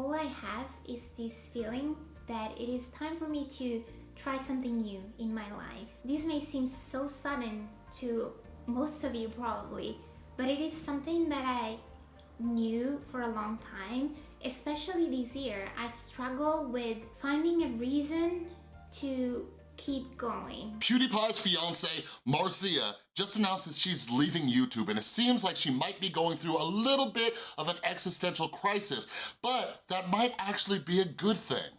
all I have is this feeling that it is time for me to try something new in my life. This may seem so sudden to most of you probably, but it is something that I knew for a long time, especially this year. I struggle with finding a reason to keep going. PewDiePie's fiance, Marzia, just announced that she's leaving YouTube and it seems like she might be going through a little bit of an existential crisis, but that might actually be a good thing.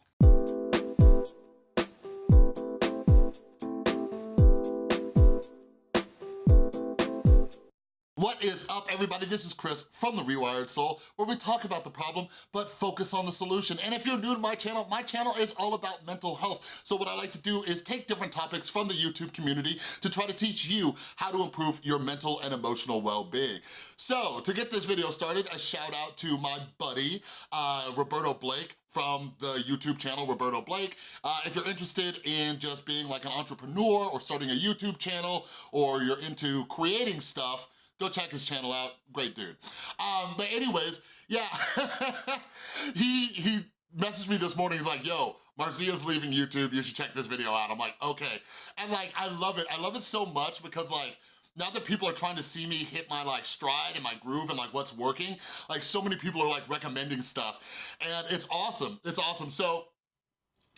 Is up, everybody? This is Chris from The Rewired Soul, where we talk about the problem, but focus on the solution. And if you're new to my channel, my channel is all about mental health. So what I like to do is take different topics from the YouTube community to try to teach you how to improve your mental and emotional well-being. So to get this video started, a shout out to my buddy, uh, Roberto Blake, from the YouTube channel, Roberto Blake. Uh, if you're interested in just being like an entrepreneur or starting a YouTube channel or you're into creating stuff, Go check his channel out, great dude. Um, but anyways, yeah, he, he messaged me this morning, he's like, yo, Marzia's leaving YouTube, you should check this video out. I'm like, okay. And like, I love it, I love it so much because like, now that people are trying to see me hit my like stride and my groove and like what's working, like so many people are like recommending stuff and it's awesome, it's awesome. So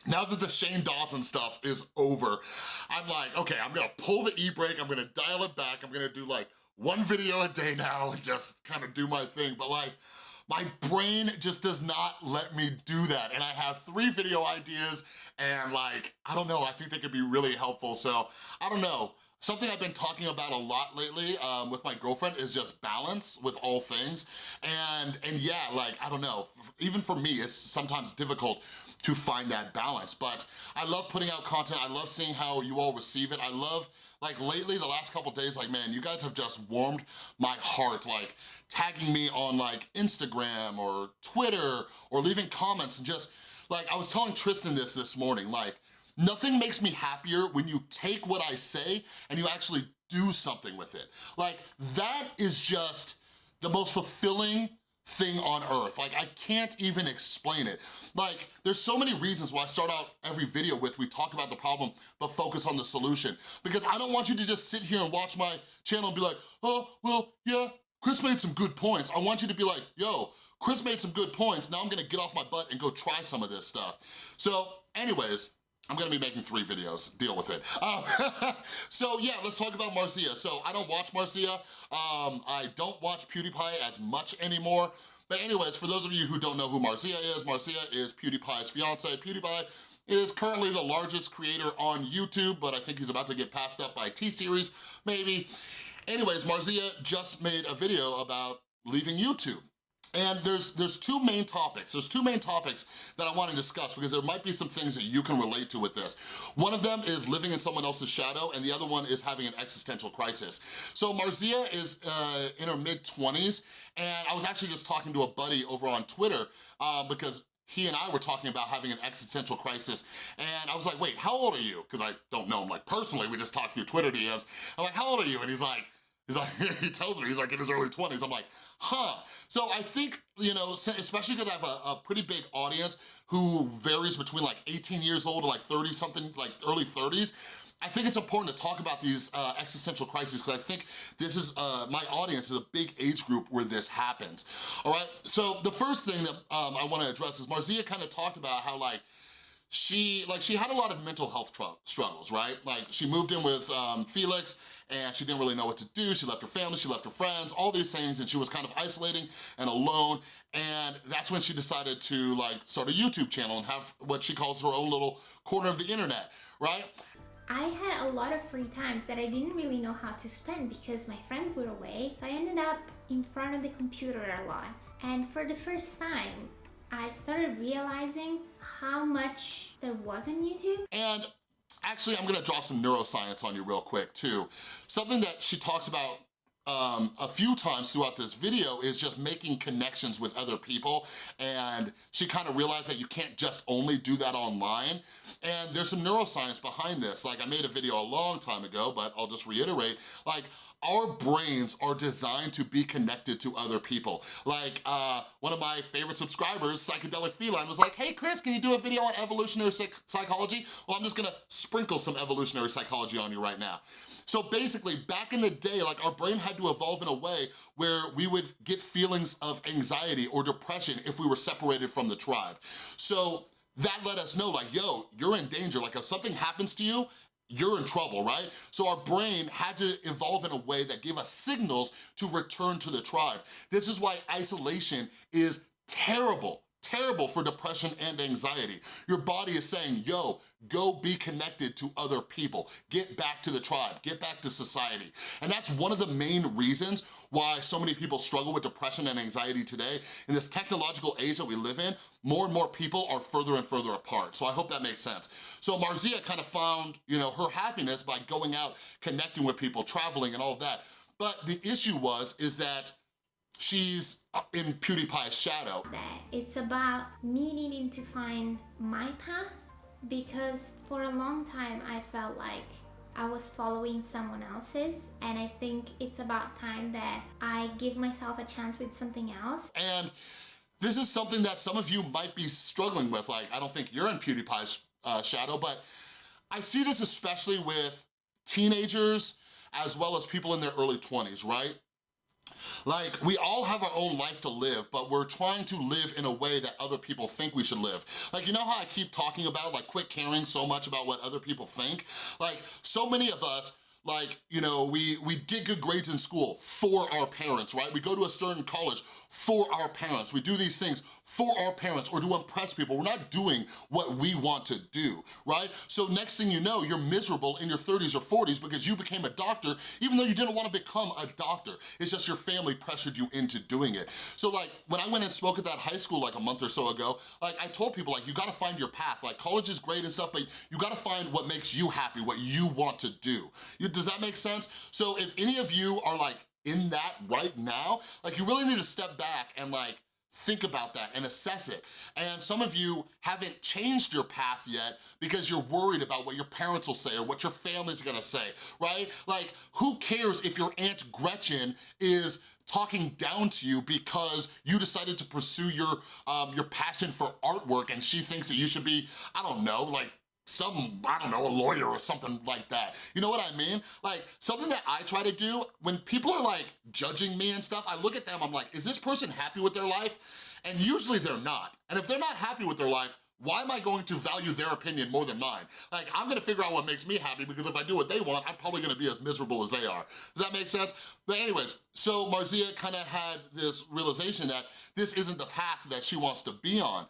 now that the Shane Dawson stuff is over, I'm like, okay, I'm gonna pull the e-brake, I'm gonna dial it back, I'm gonna do like one video a day now and just kind of do my thing, but like, my brain just does not let me do that. And I have three video ideas and like, I don't know, I think they could be really helpful. So I don't know, Something I've been talking about a lot lately um, with my girlfriend is just balance with all things. And, and yeah, like, I don't know, even for me, it's sometimes difficult to find that balance. But I love putting out content. I love seeing how you all receive it. I love, like lately, the last couple days, like, man, you guys have just warmed my heart, like tagging me on like Instagram or Twitter or leaving comments and just, like, I was telling Tristan this this morning, like, Nothing makes me happier when you take what I say and you actually do something with it. Like, that is just the most fulfilling thing on earth. Like, I can't even explain it. Like, there's so many reasons why I start out every video with we talk about the problem, but focus on the solution. Because I don't want you to just sit here and watch my channel and be like, oh, well, yeah, Chris made some good points. I want you to be like, yo, Chris made some good points, now I'm gonna get off my butt and go try some of this stuff. So anyways, I'm gonna be making three videos, deal with it. Um, so yeah, let's talk about Marzia. So I don't watch Marzia, um, I don't watch PewDiePie as much anymore, but anyways, for those of you who don't know who Marzia is, Marzia is PewDiePie's fiance. PewDiePie is currently the largest creator on YouTube, but I think he's about to get passed up by T-Series, maybe. Anyways, Marzia just made a video about leaving YouTube. And there's, there's two main topics. There's two main topics that I wanna discuss because there might be some things that you can relate to with this. One of them is living in someone else's shadow and the other one is having an existential crisis. So Marzia is uh, in her mid-20s and I was actually just talking to a buddy over on Twitter um, because he and I were talking about having an existential crisis and I was like, wait, how old are you? Because I don't know him like personally, we just talked through Twitter DMs. I'm like, how old are you? And he's like, he's like, he tells me, he's like in his early 20s. I'm like, huh. So I think, you know, especially because I have a, a, pretty big audience who varies between like 18 years old to like 30 something, like early 30s, I think it's important to talk about these uh, existential crises because I think this is, uh, my audience is a big age group where this happens, all right? So the first thing that um, I wanna address is Marzia kind of talked about how like, she like she had a lot of mental health struggles, right? Like she moved in with um, Felix and she didn't really know what to do. She left her family, she left her friends, all these things, and she was kind of isolating and alone. And that's when she decided to like start a YouTube channel and have what she calls her own little corner of the internet, right? I had a lot of free times that I didn't really know how to spend because my friends were away. I ended up in front of the computer a lot. And for the first time, I started realizing how much there was on YouTube. And actually, I'm gonna drop some neuroscience on you real quick too. Something that she talks about um, a few times throughout this video is just making connections with other people and she kind of realized that you can't just only do that online and there's some neuroscience behind this. Like I made a video a long time ago, but I'll just reiterate, like our brains are designed to be connected to other people. Like uh, one of my favorite subscribers, Psychedelic Feline, was like, hey Chris, can you do a video on evolutionary psych psychology? Well, I'm just gonna sprinkle some evolutionary psychology on you right now. So basically, back in the day, like our brain had to evolve in a way where we would get feelings of anxiety or depression if we were separated from the tribe. So that let us know like, yo, you're in danger. Like if something happens to you, you're in trouble, right? So our brain had to evolve in a way that gave us signals to return to the tribe. This is why isolation is terrible terrible for depression and anxiety. Your body is saying, yo, go be connected to other people. Get back to the tribe, get back to society. And that's one of the main reasons why so many people struggle with depression and anxiety today. In this technological age that we live in, more and more people are further and further apart. So I hope that makes sense. So Marzia kind of found, you know, her happiness by going out, connecting with people, traveling and all of that. But the issue was, is that she's in PewDiePie's shadow. That it's about me needing to find my path because for a long time I felt like I was following someone else's and I think it's about time that I give myself a chance with something else. And this is something that some of you might be struggling with. Like, I don't think you're in PewDiePie's uh, shadow, but I see this especially with teenagers as well as people in their early 20s, right? Like, we all have our own life to live, but we're trying to live in a way that other people think we should live. Like, you know how I keep talking about, like, quit caring so much about what other people think? Like, so many of us like, you know, we, we get good grades in school for our parents, right? We go to a certain college for our parents. We do these things for our parents or to impress people. We're not doing what we want to do, right? So next thing you know, you're miserable in your 30s or 40s because you became a doctor even though you didn't want to become a doctor. It's just your family pressured you into doing it. So like, when I went and spoke at that high school like a month or so ago, like I told people like, you gotta find your path. Like college is great and stuff, but you gotta find what makes you happy, what you want to do. Does that make sense? So if any of you are like in that right now, like you really need to step back and like think about that and assess it. And some of you haven't changed your path yet because you're worried about what your parents will say or what your family's gonna say, right? Like, who cares if your Aunt Gretchen is talking down to you because you decided to pursue your um, your passion for artwork and she thinks that you should be, I don't know, like some, I don't know, a lawyer or something like that. You know what I mean? Like, something that I try to do, when people are like judging me and stuff, I look at them, I'm like, is this person happy with their life? And usually they're not. And if they're not happy with their life, why am I going to value their opinion more than mine? Like, I'm gonna figure out what makes me happy because if I do what they want, I'm probably gonna be as miserable as they are. Does that make sense? But anyways, so Marzia kind of had this realization that this isn't the path that she wants to be on.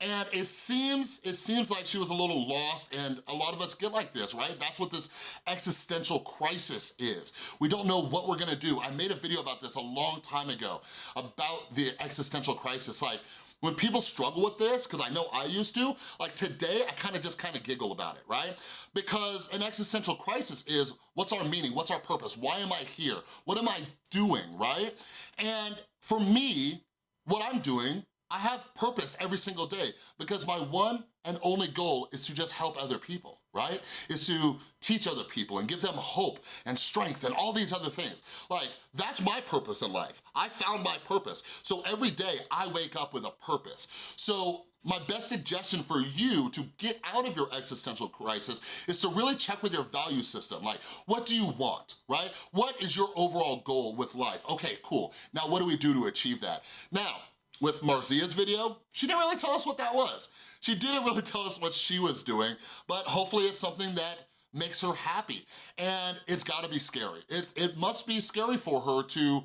And it seems, it seems like she was a little lost and a lot of us get like this, right? That's what this existential crisis is. We don't know what we're gonna do. I made a video about this a long time ago, about the existential crisis. Like, when people struggle with this, because I know I used to, like today, I kind of just kind of giggle about it, right? Because an existential crisis is, what's our meaning? What's our purpose? Why am I here? What am I doing, right? And for me, what I'm doing I have purpose every single day because my one and only goal is to just help other people, right? Is to teach other people and give them hope and strength and all these other things. Like, that's my purpose in life. I found my purpose. So every day I wake up with a purpose. So my best suggestion for you to get out of your existential crisis is to really check with your value system. Like, what do you want, right? What is your overall goal with life? Okay, cool. Now, what do we do to achieve that? Now, with Marzia's video, she didn't really tell us what that was. She didn't really tell us what she was doing, but hopefully it's something that makes her happy. And it's gotta be scary. It, it must be scary for her to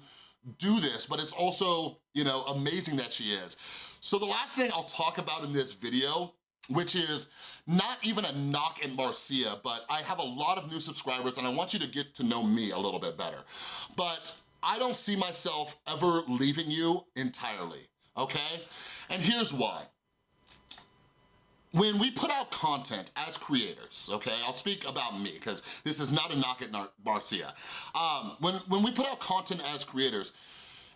do this, but it's also, you know, amazing that she is. So the last thing I'll talk about in this video which is not even a knock in Marzia, but I have a lot of new subscribers and I want you to get to know me a little bit better. But I don't see myself ever leaving you entirely okay? And here's why. when we put out content as creators, okay, I'll speak about me because this is not a knock at Marzia. Um, when, when we put out content as creators,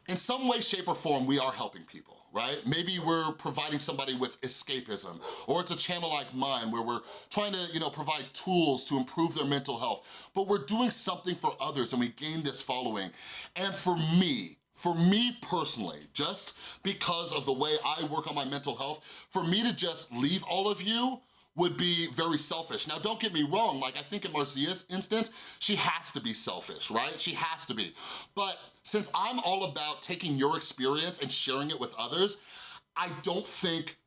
in some way, shape, or form, we are helping people, right? Maybe we're providing somebody with escapism, or it's a channel like mine where we're trying to, you know, provide tools to improve their mental health, but we're doing something for others and we gain this following. And for me, for me personally, just because of the way I work on my mental health, for me to just leave all of you would be very selfish. Now, don't get me wrong, like I think in Marzia's instance, she has to be selfish, right? She has to be. But since I'm all about taking your experience and sharing it with others, I don't think,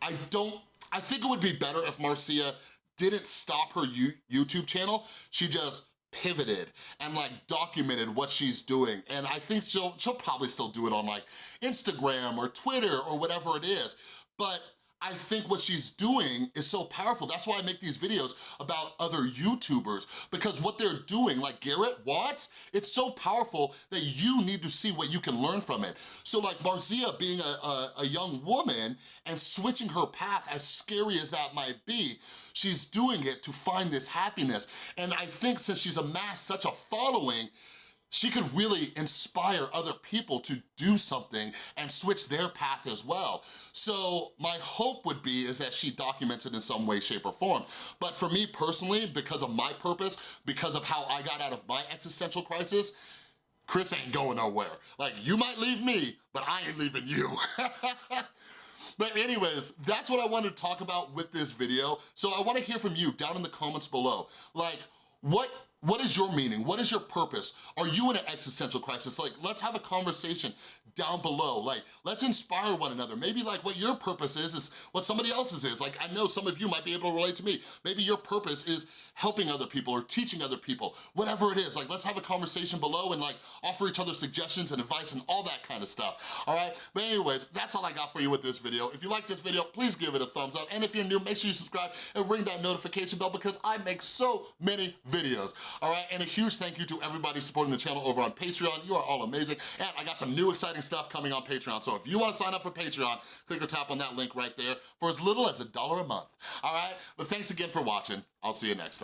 I don't, I think it would be better if Marzia didn't stop her YouTube channel, she just pivoted and like documented what she's doing. And I think she'll, she'll probably still do it on like Instagram or Twitter or whatever it is. But I think what she's doing is so powerful. That's why I make these videos about other YouTubers because what they're doing, like Garrett Watts, it's so powerful that you need to see what you can learn from it. So like Marzia being a, a, a young woman and switching her path, as scary as that might be, she's doing it to find this happiness. And I think since she's amassed such a following, she could really inspire other people to do something and switch their path as well. So my hope would be is that she documents it in some way, shape, or form. But for me personally, because of my purpose, because of how I got out of my existential crisis, Chris ain't going nowhere. Like, you might leave me, but I ain't leaving you. But anyways, that's what I wanted to talk about with this video. So I wanna hear from you down in the comments below. Like, what what is your meaning? What is your purpose? Are you in an existential crisis? Like, let's have a conversation down below. Like, let's inspire one another. Maybe like what your purpose is, is what somebody else's is. Like, I know some of you might be able to relate to me. Maybe your purpose is helping other people or teaching other people, whatever it is. Like, let's have a conversation below and like offer each other suggestions and advice and all that kind of stuff, all right? But anyways, that's all I got for you with this video. If you like this video, please give it a thumbs up. And if you're new, make sure you subscribe and ring that notification bell because I make so many videos all right? And a huge thank you to everybody supporting the channel over on Patreon. You are all amazing. And I got some new exciting stuff coming on Patreon. So if you wanna sign up for Patreon, click or tap on that link right there for as little as a dollar a month, all right? But thanks again for watching. I'll see you next time.